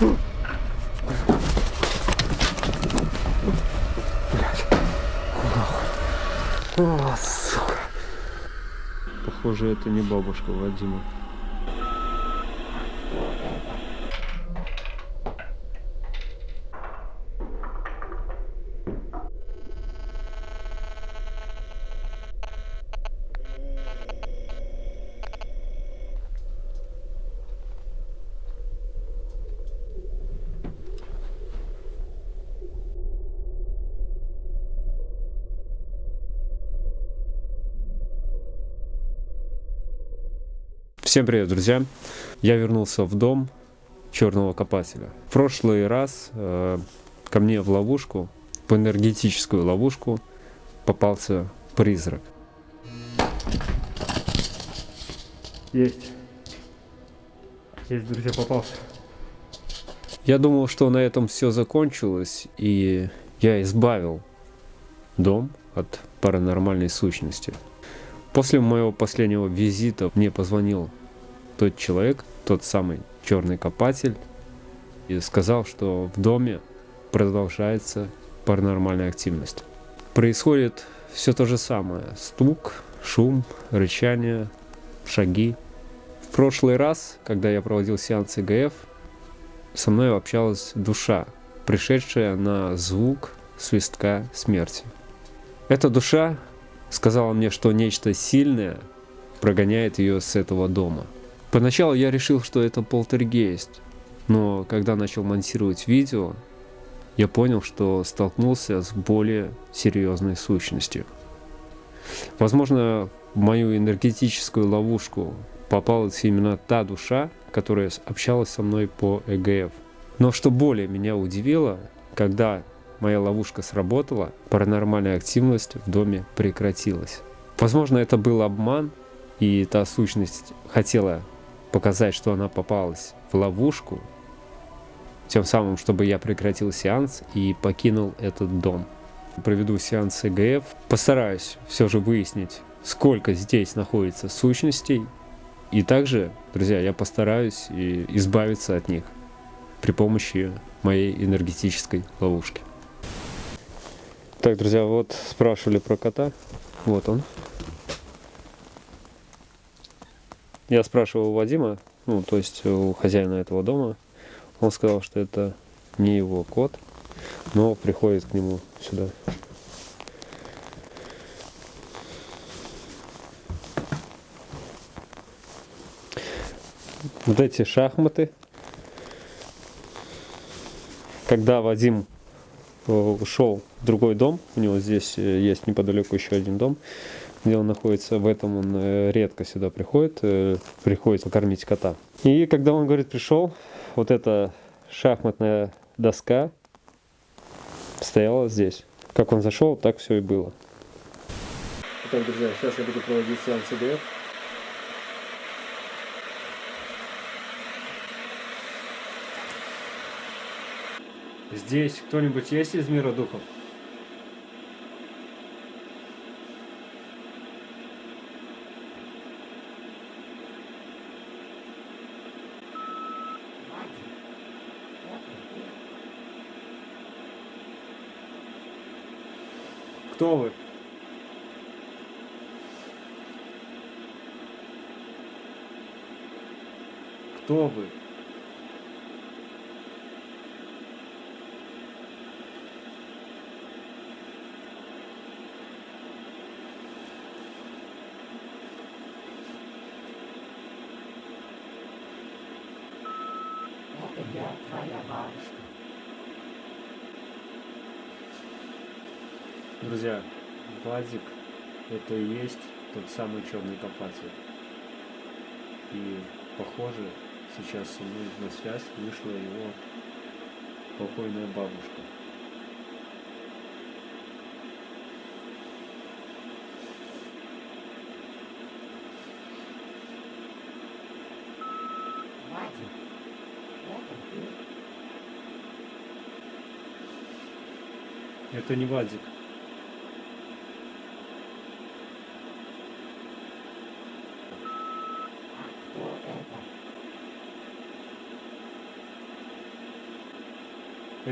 О, сука. Похоже, это не бабушка Вадима. Всем привет, друзья! Я вернулся в дом черного копателя. В прошлый раз э, ко мне в ловушку, в энергетическую ловушку, попался призрак. Есть. Есть, друзья, попался. Я думал, что на этом все закончилось, и я избавил дом от паранормальной сущности. После моего последнего визита мне позвонил тот человек, тот самый черный копатель, и сказал, что в доме продолжается паранормальная активность. Происходит все то же самое. Стук, шум, рычание, шаги. В прошлый раз, когда я проводил сеанс ИГФ, со мной общалась душа, пришедшая на звук свистка смерти. Эта душа сказала мне, что нечто сильное прогоняет ее с этого дома – Поначалу я решил, что это полтергейст, но когда начал монтировать видео, я понял, что столкнулся с более серьезной сущностью. Возможно, в мою энергетическую ловушку попалась именно та душа, которая общалась со мной по ЭГФ. Но что более меня удивило, когда моя ловушка сработала, паранормальная активность в доме прекратилась. Возможно, это был обман, и та сущность хотела показать, что она попалась в ловушку, тем самым, чтобы я прекратил сеанс и покинул этот дом. Проведу сеанс ЭГФ, постараюсь все же выяснить, сколько здесь находится сущностей, и также, друзья, я постараюсь избавиться от них при помощи моей энергетической ловушки. Так, друзья, вот спрашивали про кота. Вот он. Я спрашивал у Вадима, ну, то есть у хозяина этого дома, он сказал, что это не его кот, но приходит к нему сюда. Вот эти шахматы. Когда Вадим э, ушел в другой дом, у него здесь э, есть неподалеку еще один дом, где он находится, в этом он э, редко сюда приходит, э, приходится кормить кота. И когда он, говорит, пришел, вот эта шахматная доска стояла здесь. Как он зашел, так все и было. Итак, друзья, сейчас я буду проводить сеанс ИДФ. Здесь кто-нибудь есть из мира духов? Кто вы? Кто вы? Я, твоя бабушка. Друзья, Владик это и есть тот самый черный копатель. И похоже, сейчас со мной на связь вышла его покойная бабушка. Это не Вадик.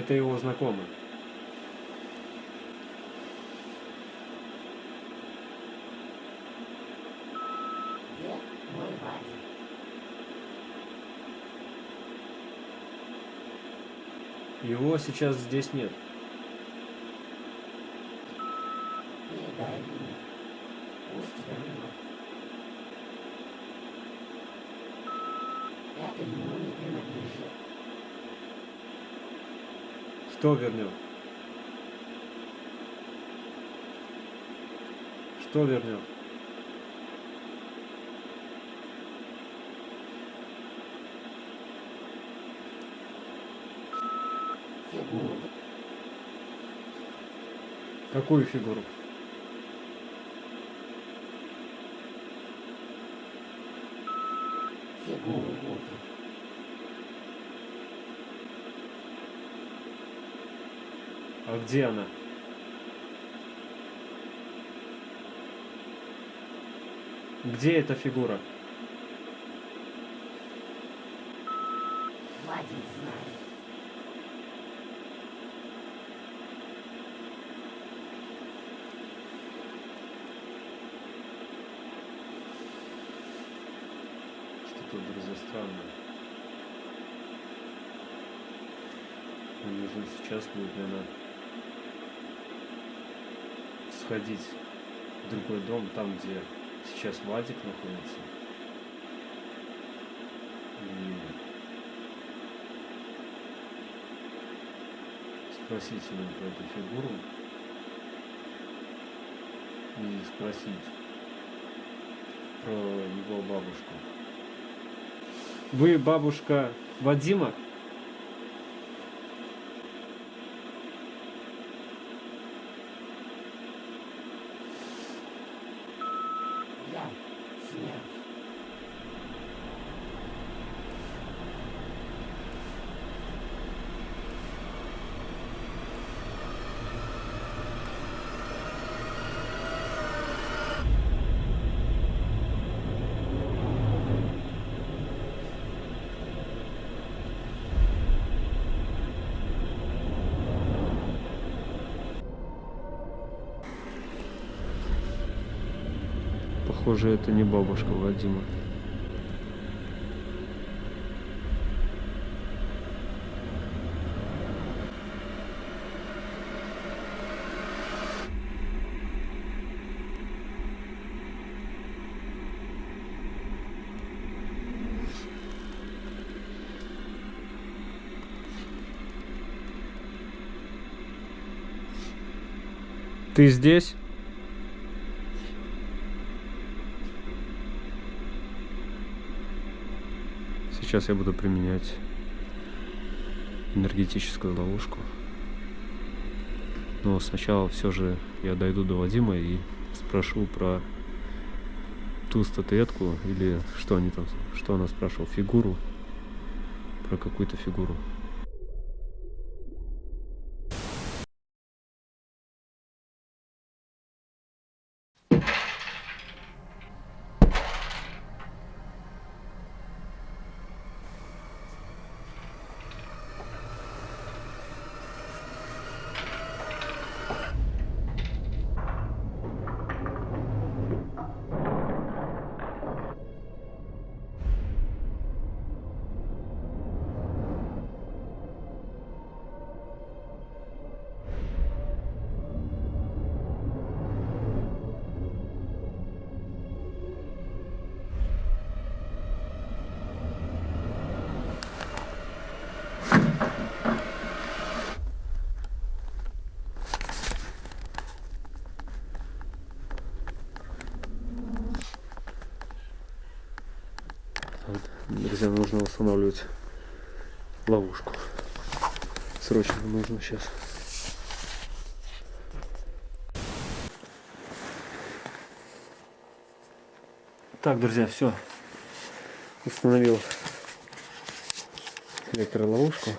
Это его знакомый. Его сейчас здесь нет. Это ему не принадлежит. Что вернет? Что вернет? Фигуру. Какую? Фигуру Будды. А где она? Где эта фигура? Что-то, друзья, странное. Нужно сейчас будет, наверное, сходить в другой дом, там, где сейчас Вадик находится. И спросить его про эту фигуру. И спросить про его бабушку. Вы бабушка Вадима? Похоже, это не бабушка Вадима. Ты здесь? Сейчас я буду применять энергетическую ловушку. Но сначала все же я дойду до Вадима и спрошу про ту статуэтку или что они там, что она спрашивала, фигуру, про какую-то фигуру. Друзья, нужно устанавливать ловушку. Срочно нужно сейчас. Так, друзья, все. Установил электроловушку.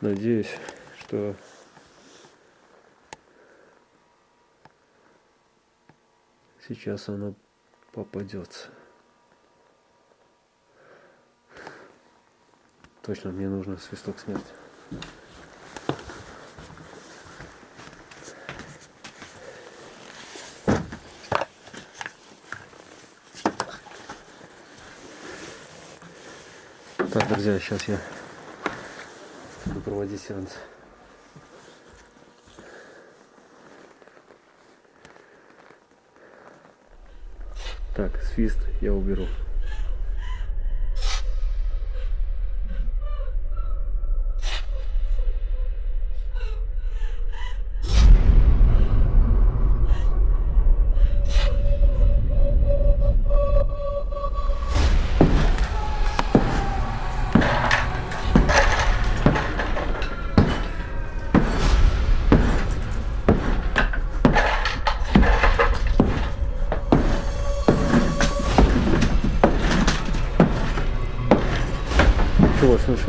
Надеюсь, что сейчас она попадется. Точно, мне нужно свисток снять. Так, друзья, сейчас я буду проводить сеанс. Так, свист я уберу.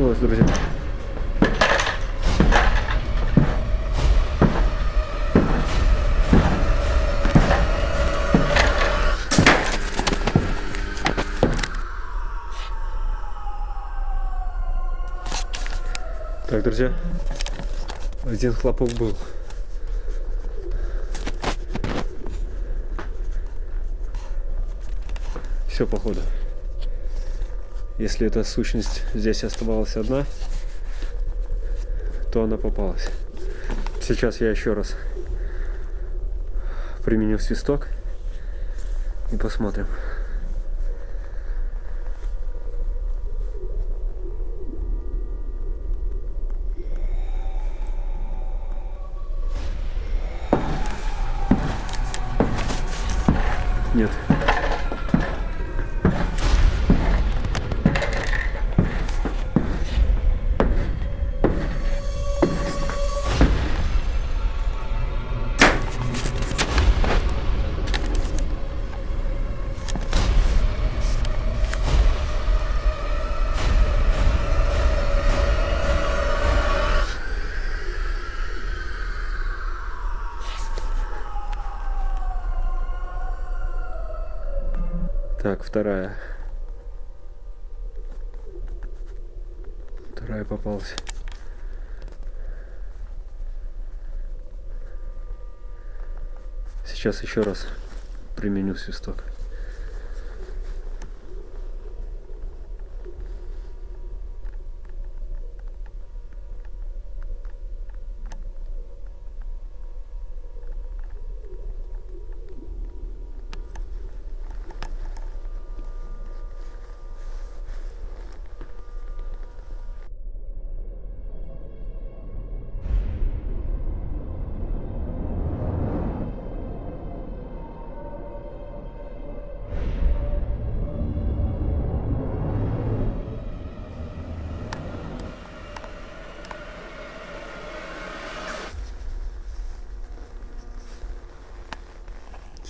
Началось, друзья. Так, друзья, один хлопок был. Все, походу. Если эта сущность здесь оставалась одна, то она попалась. Сейчас я еще раз применю свисток и посмотрим. Нет. Вторая. Вторая попалась. Сейчас еще раз применю свисток.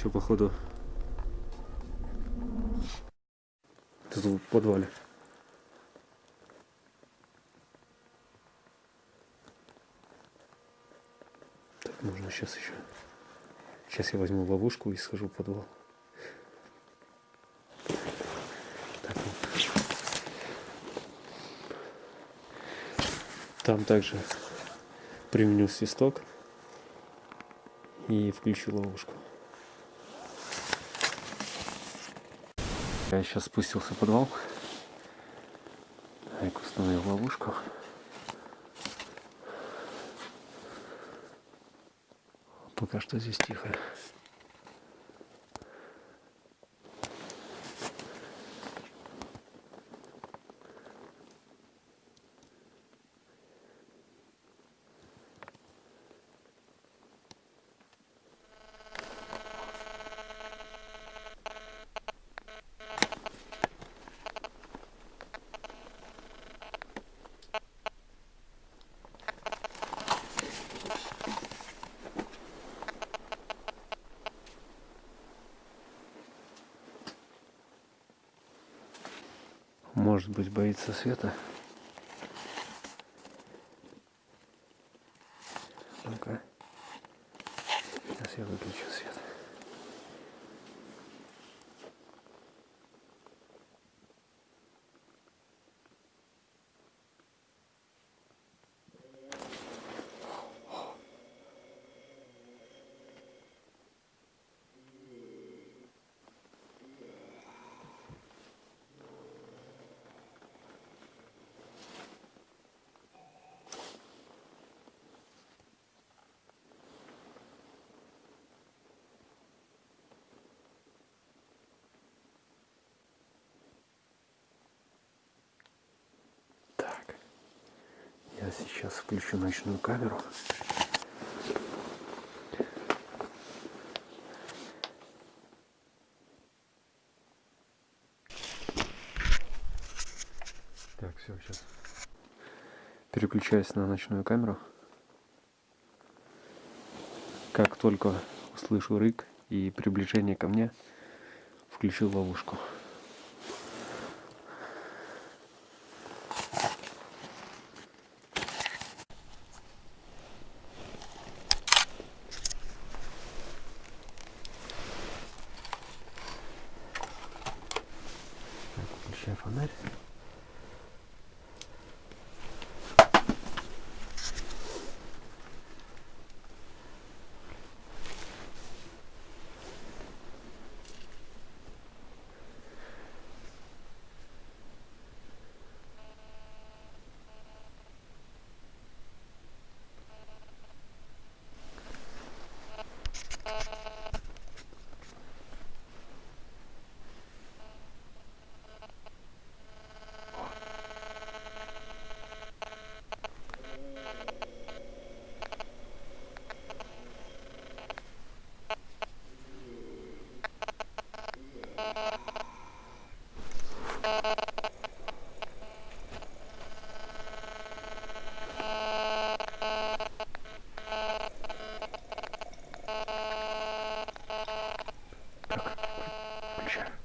Все, походу. Тут в подвале. Так, можно сейчас еще. Сейчас я возьму ловушку и схожу в подвал. Так, вот. Там также применю свисток и включу ловушку. Я сейчас спустился в подвал. Айк установил ловушку. Пока что здесь тихо. Быть, боится света. Ну-ка. Сейчас я выключу свет. Сейчас включу ночную камеру. Так, все, сейчас. Переключаюсь на ночную камеру. Как только услышу рык и приближение ко мне, включил ловушку. Muhammad. pleasure.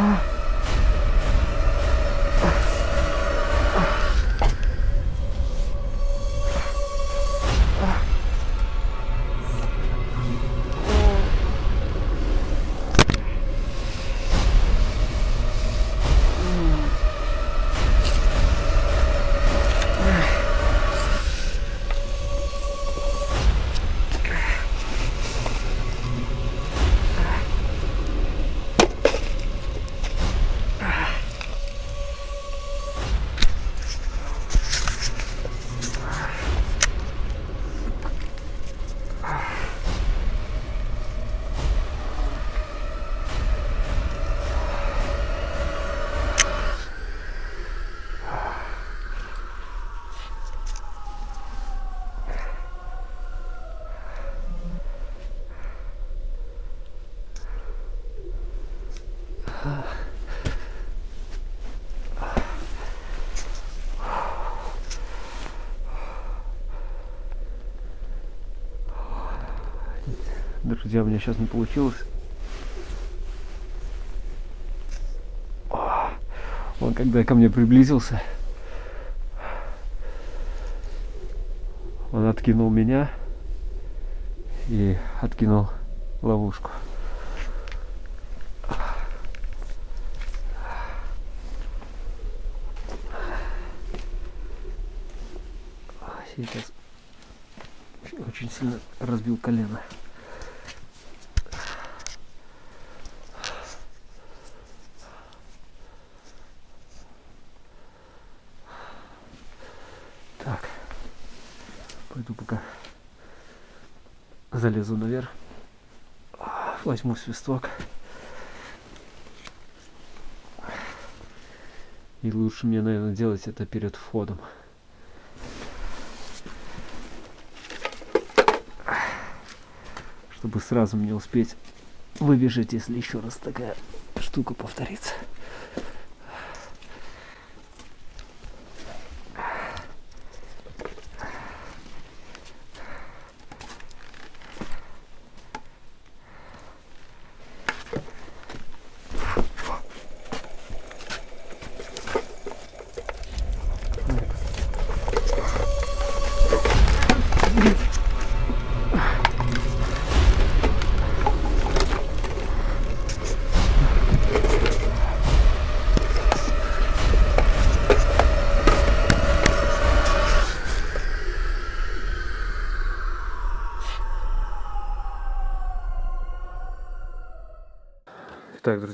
Ah. Друзья, у меня сейчас не получилось. Он когда ко мне приблизился, он откинул меня и откинул ловушку. Сейчас очень сильно разбил колено. Так. Пойду пока залезу наверх. А, Возьму свисток. И лучше мне, наверное, делать это перед входом. Чтобы сразу мне успеть выбежать, если еще раз такая штука повторится.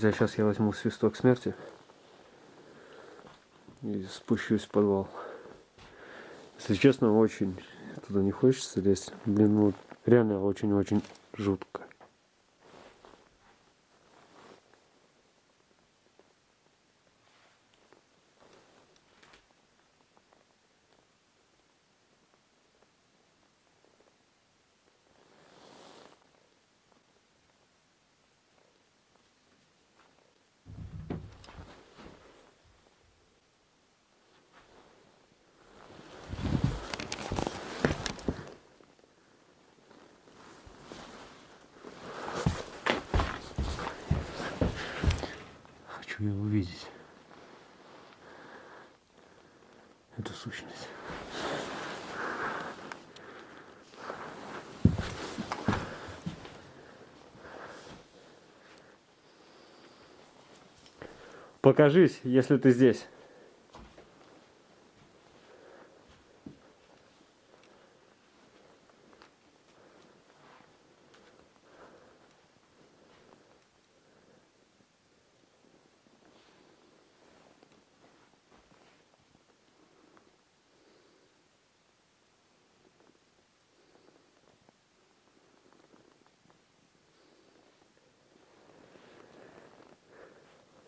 Друзья, сейчас я возьму свисток смерти и спущусь в подвал. Если честно, очень туда не хочется лезть. Блин, ну реально очень-очень жутко. Хочу ее увидеть. Эту сущность. Покажись, если ты здесь.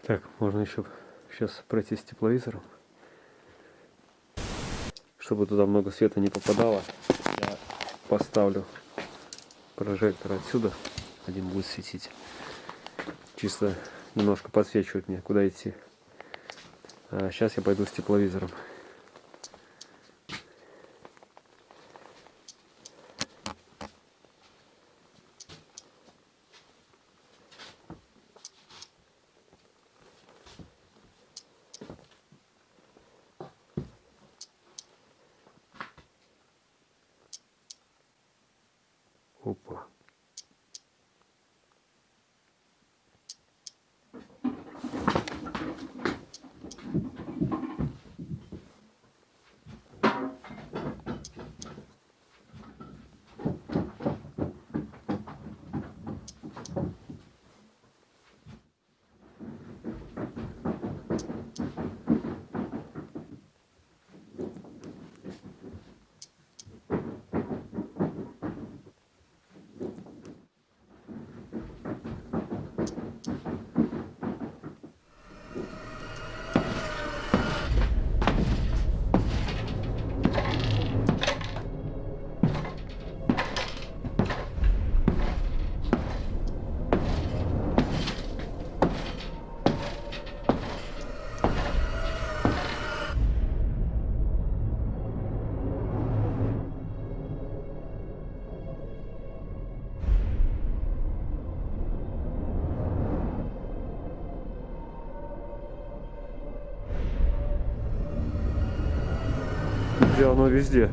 Так, можно еще сейчас пройти с тепловизором. Чтобы туда много света не попадало, я поставлю прожектор отсюда. Один будет светить. Чисто немножко подсвечивать мне, куда идти. А сейчас я пойду с тепловизором. Где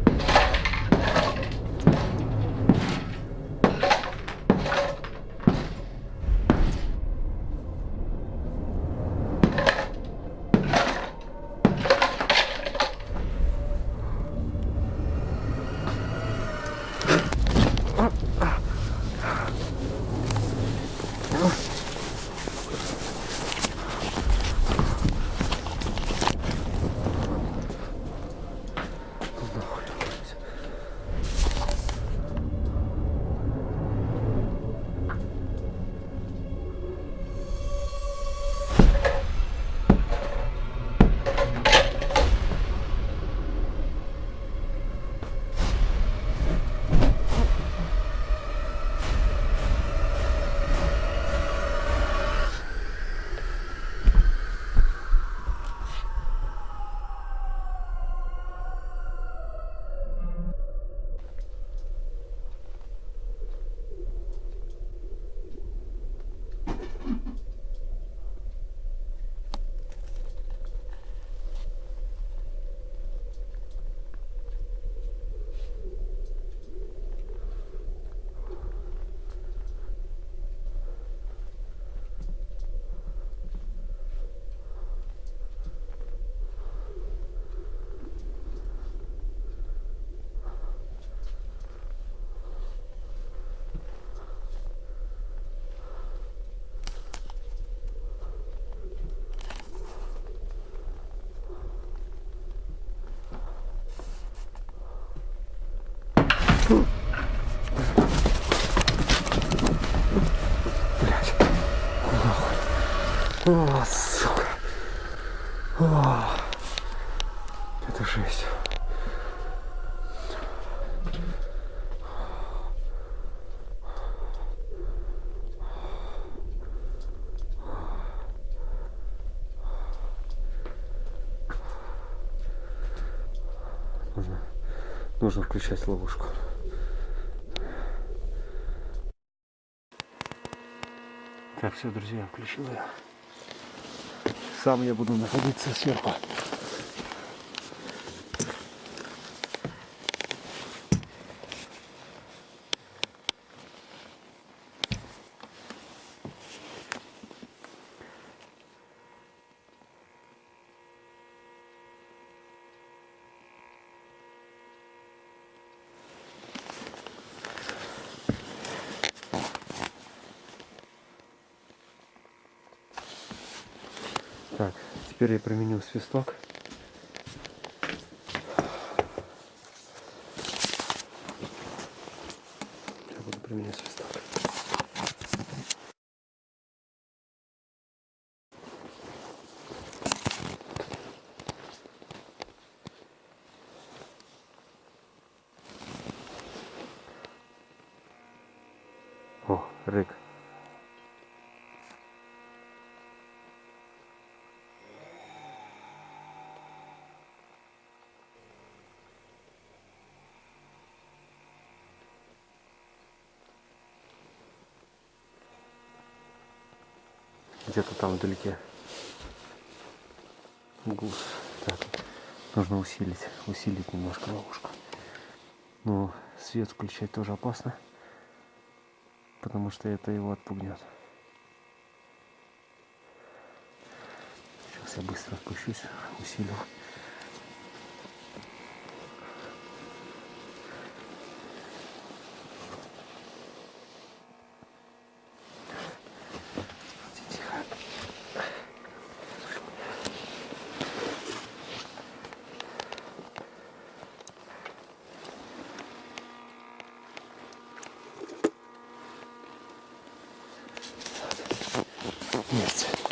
оно везде? О, сука. О, это жесть. Нужно включать ловушку. Так, все, друзья, включил я. Сам я буду находиться сверху. Так, теперь я применю свисток. Я буду применять свисток. О, рык. Где-то там вдалеке. Гус. Так, нужно усилить, усилить немножко ловушку. Но свет включать тоже опасно, потому что это его отпугнет. Сейчас я быстро спущусь, усилю. Есть.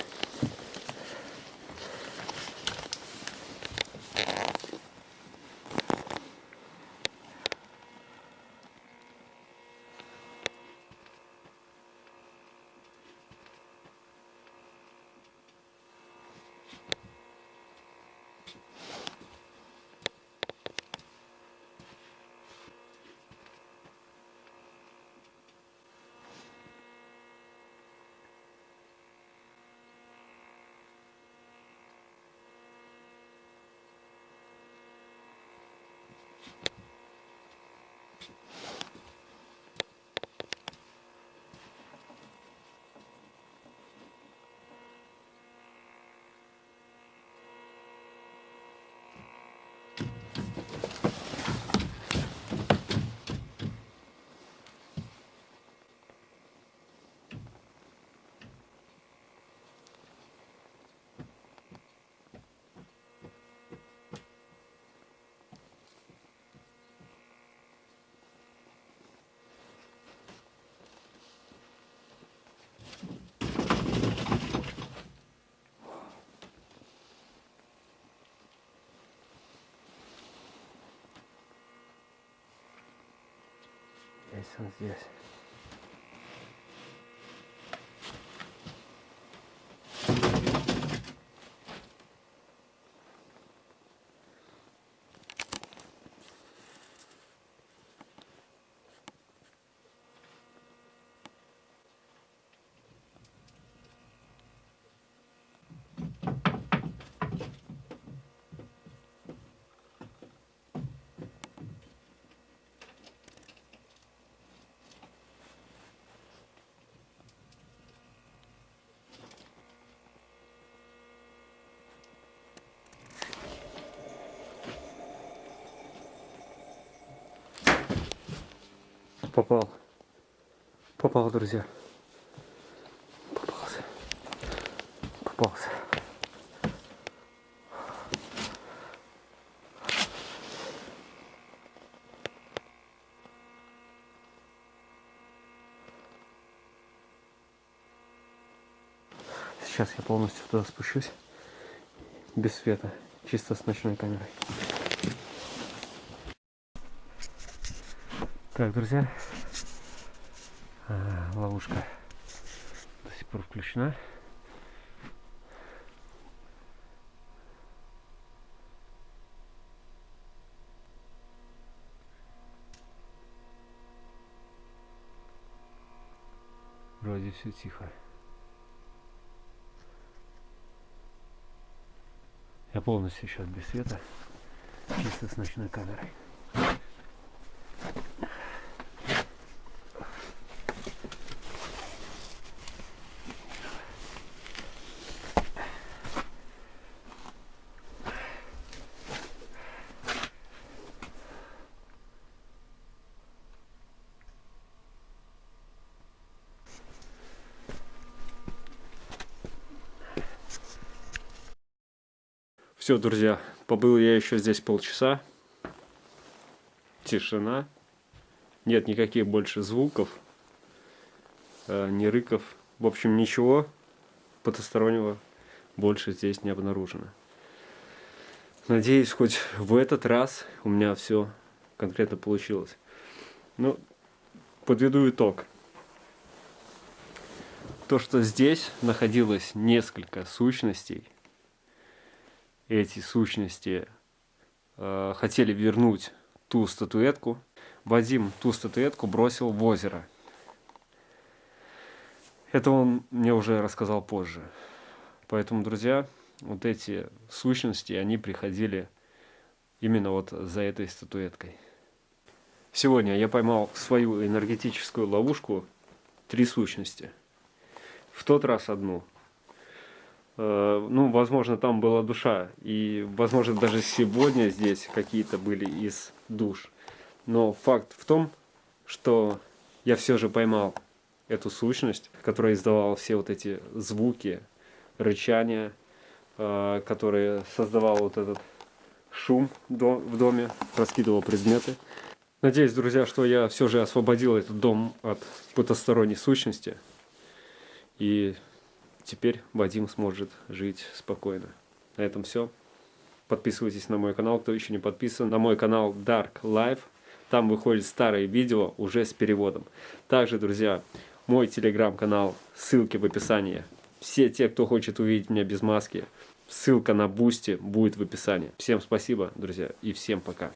Есть он попал. Попал, друзья. Попался. Попался. Сейчас я полностью туда спущусь. Без света. Чисто с ночной камерой. Так, друзья. А, ловушка до сих пор включена. Вроде все тихо. Я полностью сейчас без света, чисто с ночной камерой. Все, друзья, побыл я еще здесь полчаса. Тишина. Нет никаких больше звуков, э, ни рыков. В общем, ничего потустороннего больше здесь не обнаружено. Надеюсь, хоть в этот раз у меня все конкретно получилось. Ну, подведу итог. То, что здесь находилось несколько сущностей, эти сущности э, хотели вернуть ту статуэтку. Вадим ту статуэтку бросил в озеро. Это он мне уже рассказал позже. Поэтому, друзья, вот эти сущности, они приходили именно вот за этой статуэткой. Сегодня я поймал свою энергетическую ловушку три сущности. В тот раз одну, ну, возможно, там была душа, и, возможно, даже сегодня здесь какие-то были из душ. Но факт в том, что я все же поймал эту сущность, которая издавала все вот эти звуки, рычания, э, которые создавал вот этот шум в доме, раскидывал предметы. Надеюсь, друзья, что я все же освободил этот дом от потусторонней сущности. И теперь Вадим сможет жить спокойно. На этом все. Подписывайтесь на мой канал, кто еще не подписан. На мой канал Dark Life. Там выходят старые видео уже с переводом. Также, друзья, мой телеграм-канал, ссылки в описании. Все те, кто хочет увидеть меня без маски, ссылка на Boosty будет в описании. Всем спасибо, друзья, и всем пока.